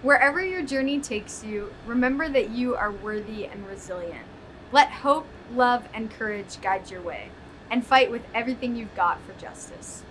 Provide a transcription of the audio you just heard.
Wherever your journey takes you, remember that you are worthy and resilient. Let hope, love, and courage guide your way, and fight with everything you've got for justice.